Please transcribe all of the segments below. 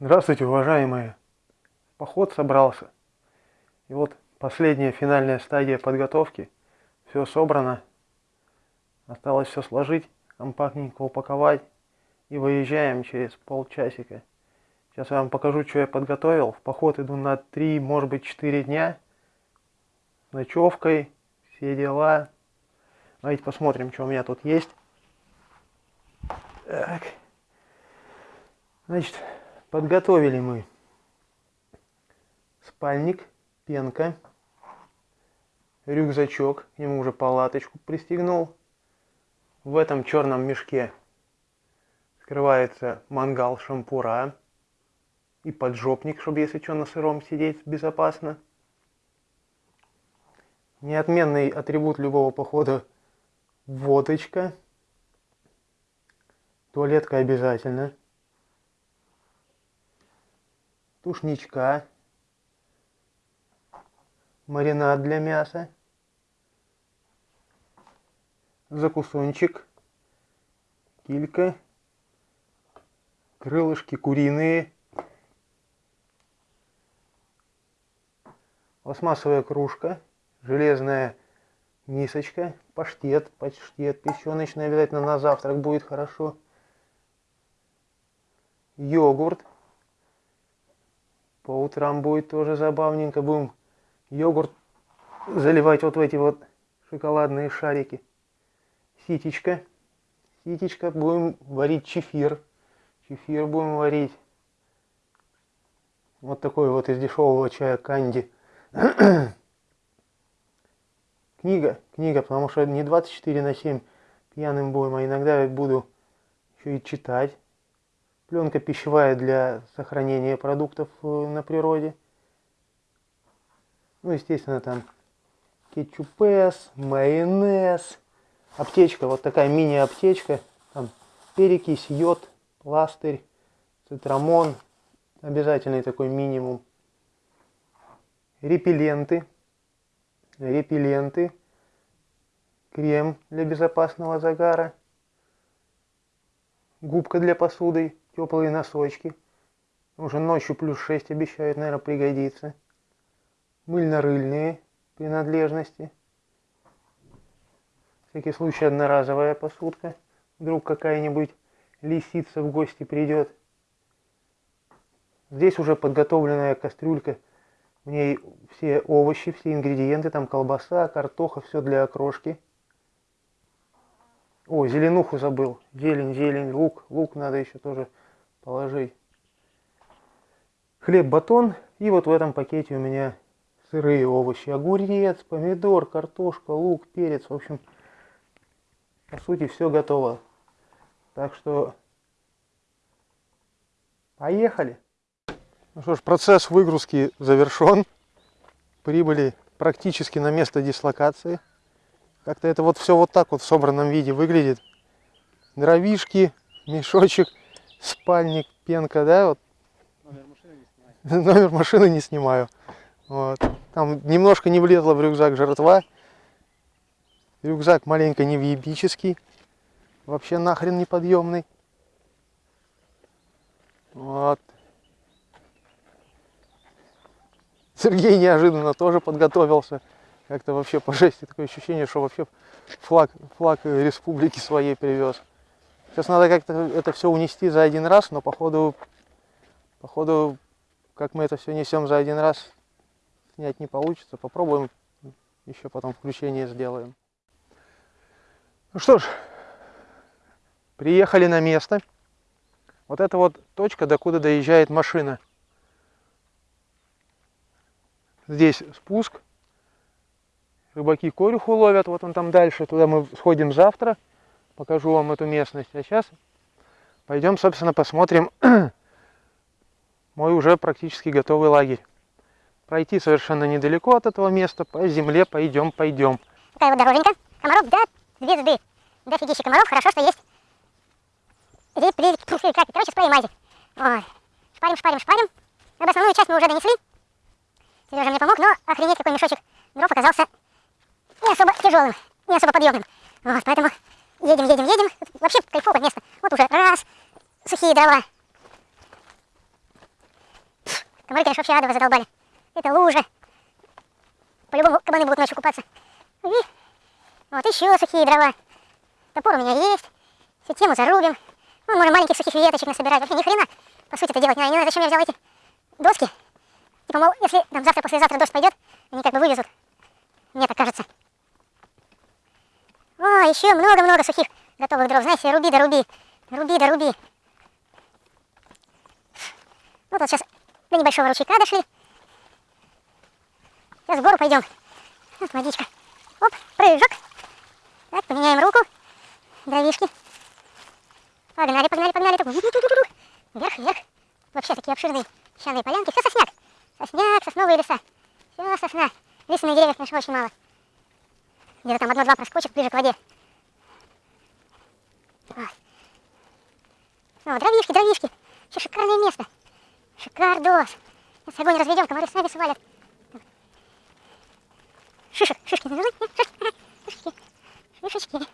Здравствуйте, уважаемые! Поход собрался. И вот последняя финальная стадия подготовки. Все собрано. Осталось все сложить, компактненько упаковать. И выезжаем через полчасика. Сейчас я вам покажу, что я подготовил. В поход иду на 3, может быть 4 дня. С ночевкой, все дела. Давайте посмотрим, что у меня тут есть. Так. Значит, Подготовили мы спальник, пенка, рюкзачок, ему уже палаточку пристегнул. В этом черном мешке скрывается мангал шампура и поджопник, чтобы если что на сыром сидеть безопасно. Неотменный атрибут любого похода – водочка. Туалетка обязательно тушничка, маринад для мяса, закусончик, килька, крылышки куриные, пластмассовая кружка, железная мисочка, паштет, паштет печеночный обязательно на завтрак будет хорошо, йогурт, по утрам будет тоже забавненько. Будем йогурт заливать вот в эти вот шоколадные шарики. Ситечка. Ситечка. Будем варить чефир. Чефир будем варить. Вот такой вот из дешевого чая канди. книга. Книга, потому что не 24 на 7 пьяным будем, а иногда буду еще и читать. Пленка пищевая для сохранения продуктов э, на природе. Ну, естественно, там кетчупес, майонез, аптечка, вот такая мини-аптечка, там перекись, йод, пластырь, цитрамон, обязательный такой минимум. Репелленты, репелленты, крем для безопасного загара, губка для посуды, теплые носочки. Уже ночью плюс 6 обещают, наверное, пригодится. Мыльно-рыльные принадлежности. Всякий случай одноразовая посудка. Вдруг какая-нибудь лисица в гости придет. Здесь уже подготовленная кастрюлька. В ней все овощи, все ингредиенты, там колбаса, картоха, все для окрошки. О, зеленуху забыл. Зелень, зелень, лук. Лук надо еще тоже положить. Хлеб, батон. И вот в этом пакете у меня сырые овощи. Огурец, помидор, картошка, лук, перец. В общем, по сути, все готово. Так что поехали. Ну что ж, процесс выгрузки завершен. Прибыли практически на место дислокации. Как-то это вот все вот так вот в собранном виде выглядит. Дровишки, мешочек спальник, пенка, да, вот. Номер машины не снимаю. Номер машины не снимаю. Вот. Там немножко не влезла в рюкзак жертва. Рюкзак маленько невъебический. Вообще нахрен неподъемный. Вот. Сергей неожиданно тоже подготовился. Как-то вообще по жести такое ощущение, что вообще флаг, флаг республики своей привез. Сейчас надо как-то это все унести за один раз, но походу, походу, как мы это все несем за один раз, снять не получится. Попробуем, еще потом включение сделаем. Ну что ж, приехали на место. Вот это вот точка, докуда доезжает машина. Здесь спуск. Рыбаки корюху ловят, вот он там дальше. Туда мы сходим завтра покажу вам эту местность. А сейчас пойдем, собственно, посмотрим мой уже практически готовый лагерь. Пройти совершенно недалеко от этого места, по земле пойдем, пойдем. Такая вот дороженька. Комаров, да, звезды. Дофигища комаров, хорошо, что есть реплики, пуфы, как, короче, спрей мази. Вот. Шпарим, шпарим, шпарим. Об основную часть мы уже донесли. Сережа мне помог, но охренеть какой мешочек дров оказался не особо тяжелым, не особо подъемным. Вот, поэтому Едем, едем, едем. Вообще кайфовое место. Вот уже раз, сухие дрова. вообще адово задолбали. Это лужа. По-любому кабаны будут ночью купаться. И вот еще сухие дрова. Топор у меня есть. Всю тему зарубим. Ну, можно маленьких сухих веточек насобирать. Вообще ни хрена, по сути, это делать не надо. Не знаю, зачем я взял эти доски. Типа, мол, если там завтра-послезавтра дождь пойдет, они как бы вывезут. Мне так кажется. О, еще много-много сухих готовых дров. Знаете, руби да руби. Руби да руби. Вот вот сейчас до небольшого ручейка дошли. Сейчас в гору пойдем. Вот водичка. Оп, прыжок. Так, поменяем руку. Дровишки. Погнали, погнали, погнали. Вверх, вверх. Вообще такие обширные песчаные полянки. Все сосняк. Сосняк, сосновые леса. Все сосна. Лиственных деревьев, конечно, очень мало. Где-то там одно-два проскочек ближе к воде. Вот. О, дровишки, дровишки. Еще шикарное место. Шикардос. Сейчас огонь разведем, комары сами свалят. Шишек, шишки? Нет, шишки. Шишечки.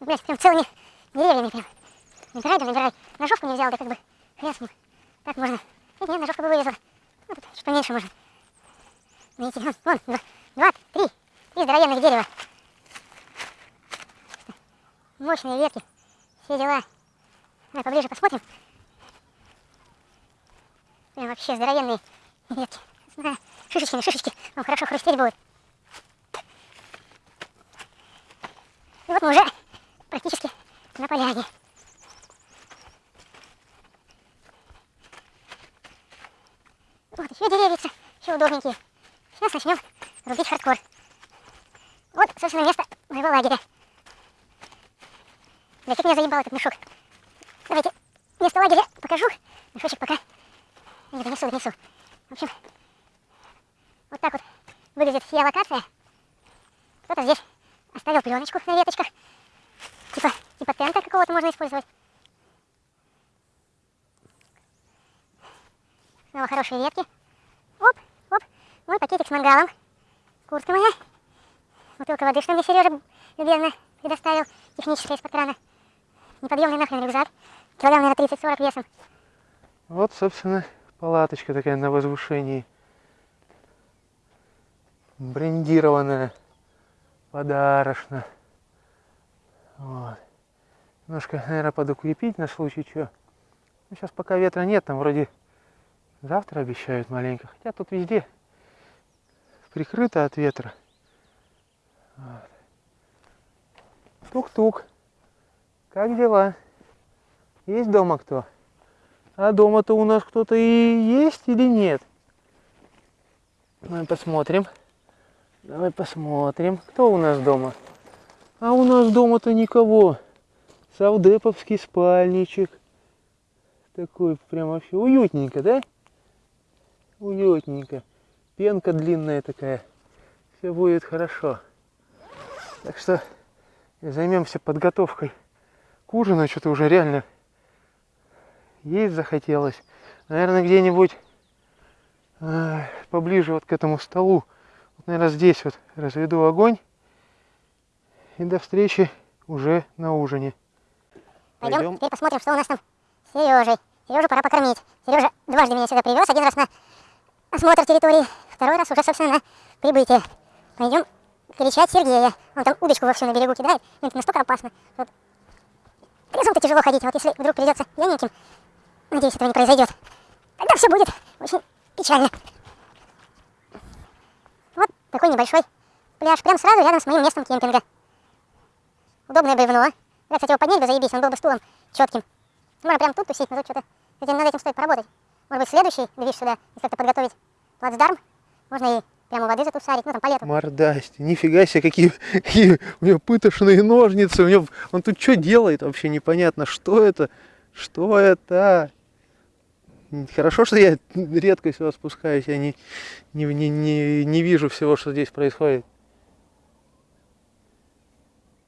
Блять, прям целыми деревьями прям. Набирай, да набирай. Ножовку не взял, да как бы ним. Так можно. Нет, нет, ножовка бы вылезла. Ну, тут чуть поменьше можно. Видите, вон, два, два, три. Три здоровенных дерева. Мощные ветки. Все дела. Давай поближе посмотрим. Прям вообще здоровенные ветки. Да, шишечки, шишечки. Вам хорошо хрустеть будет. И вот мы уже практически на поляне. Вот еще деревица, еще удобненькие. Сейчас начнем рубить хардкор. Вот, собственно, место моего лагеря. Да как меня заебал этот мешок. Давайте место лагеря покажу. Мешочек пока не донесу, донесу. В общем, вот так вот выглядит вся локация. Кто-то здесь оставил пленочку на веточках. Типа, типа тента какого-то можно использовать. Снова хорошие ветки. Пакетик с мангалом. Куртка моя. Бутылка воды, что мне Сережа любезно предоставил. Техническая из-под крана. Неподъемный нахрен рюкзак. Килограмм, наверное, 30-40 весом. Вот, собственно, палаточка такая на возвышении. Брендированная. Подарочно. Вот. Немножко, наверное, подукрепить на случай чего. Ну, сейчас пока ветра нет, там вроде завтра обещают маленько. Хотя тут везде прикрыто от ветра. Тук-тук. Как дела? Есть дома кто? А дома-то у нас кто-то и есть или нет? Давай посмотрим. Давай посмотрим. Кто у нас дома? А у нас дома-то никого. Савдеповский спальничек. Такой прям вообще уютненько, да? Уютненько. Пенка длинная такая. Все будет хорошо. Так что займемся подготовкой к ужину. Что-то уже реально есть захотелось. Наверное, где-нибудь э, поближе вот к этому столу. Вот, наверное, здесь вот разведу огонь. И до встречи уже на ужине. Пойдем, Пойдем. теперь посмотрим, что у нас там с Сережей. Сережу пора покормить. Сережа дважды меня сюда привез. Один раз на осмотр территории, второй раз уже, собственно, на прибытие. Пойдем кричать Сергея. Он там удочку вовсю на берегу кидает. Это настолько опасно. Вот. Трезвым-то тяжело ходить. Вот если вдруг придется пьяненьким, надеюсь, этого не произойдет. Тогда все будет очень печально. Вот такой небольшой пляж. Прям сразу рядом с моим местом кемпинга. Удобное бревно. Я, кстати, его поднять бы заебись, он был бы стулом четким. Можно прям тут тусить, но тут что-то... Над этим стоит поработать. Может быть, следующий движ сюда, если как-то подготовить плацдарм. Можно и прямо воды затусарить, ну там по лету. Нифига себе, какие, какие у него пытошные ножницы. У него, он тут что делает вообще непонятно. Что это? Что это? Хорошо, что я редко сюда спускаюсь. Я не, не, не, не, не вижу всего, что здесь происходит.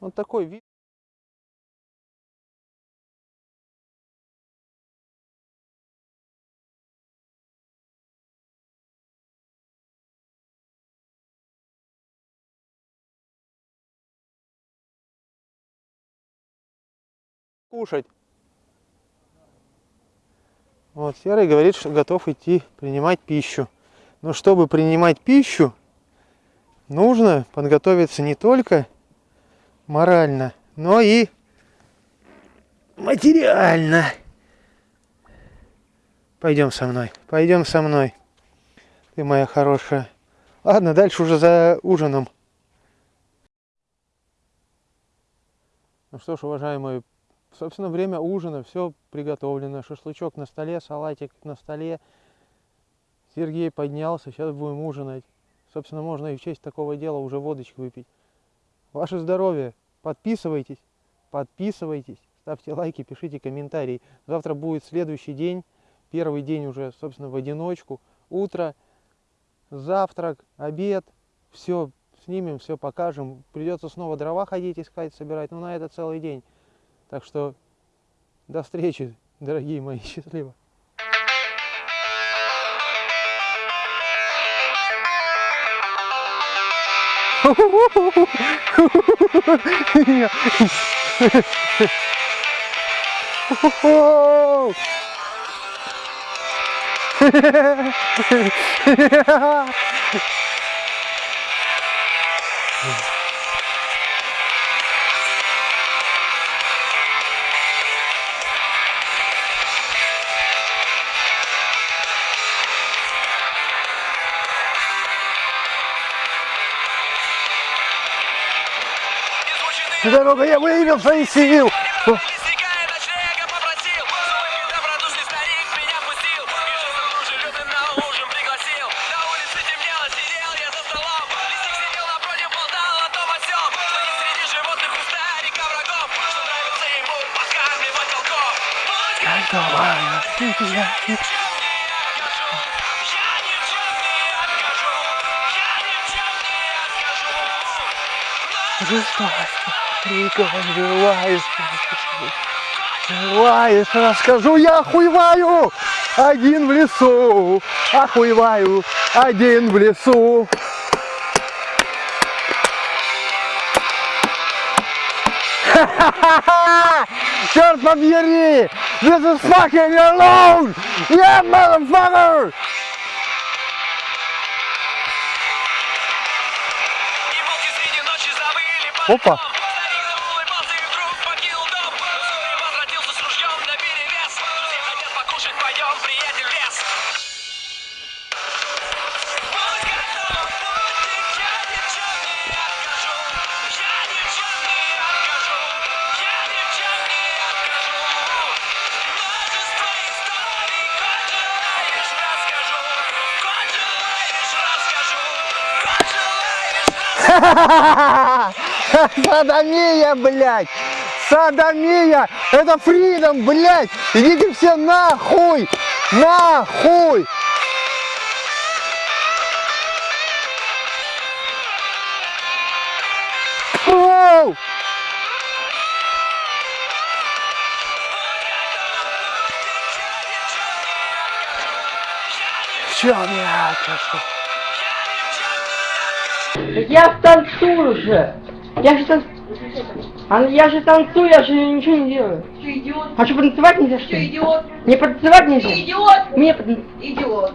Вот такой вид. Кушать. Вот, Серый говорит, что готов идти принимать пищу. Но чтобы принимать пищу, нужно подготовиться не только морально, но и материально. Пойдем со мной, пойдем со мной. Ты моя хорошая. Ладно, дальше уже за ужином. Ну что ж, уважаемые, собственно, время ужина, все приготовлено. Шашлычок на столе, салатик на столе. Сергей поднялся, сейчас будем ужинать. Собственно, можно и в честь такого дела уже водочки выпить. Ваше здоровье! Подписывайтесь, подписывайтесь, ставьте лайки, пишите комментарии. Завтра будет следующий день, первый день уже, собственно, в одиночку. Утро, завтрак, обед, все снимем, все покажем. Придется снова дрова ходить, искать, собирать, но на это целый день. Так что до встречи, дорогие мои, счастливо. Дорога, я выявил свои сил. Темнело, сидел я за столом Лисик сидел напротив, болтал о том о сём Что есть среди животных кустарика врагов Что нравится ему подкармливать волков Пусть я ни в чем не Желаешь, желаешь, расскажу, я охуеваю, один в лесу, охуеваю, один в лесу. Черт побери! This is fucking alone! Yeah, motherfucker! Опа. Садомия, блядь! Садомия! Это фридом, блядь! Идите все нахуй! Нахуй! Фу! В чем я откажу? Так я танцую же. Я же тан... А я же танцую, я же ничего не делаю. Ты идиот, А что, потанцевать нельзя, что ты ли? идиот, Мне потанцевать нельзя? ты идиот, Мне потан- идиот.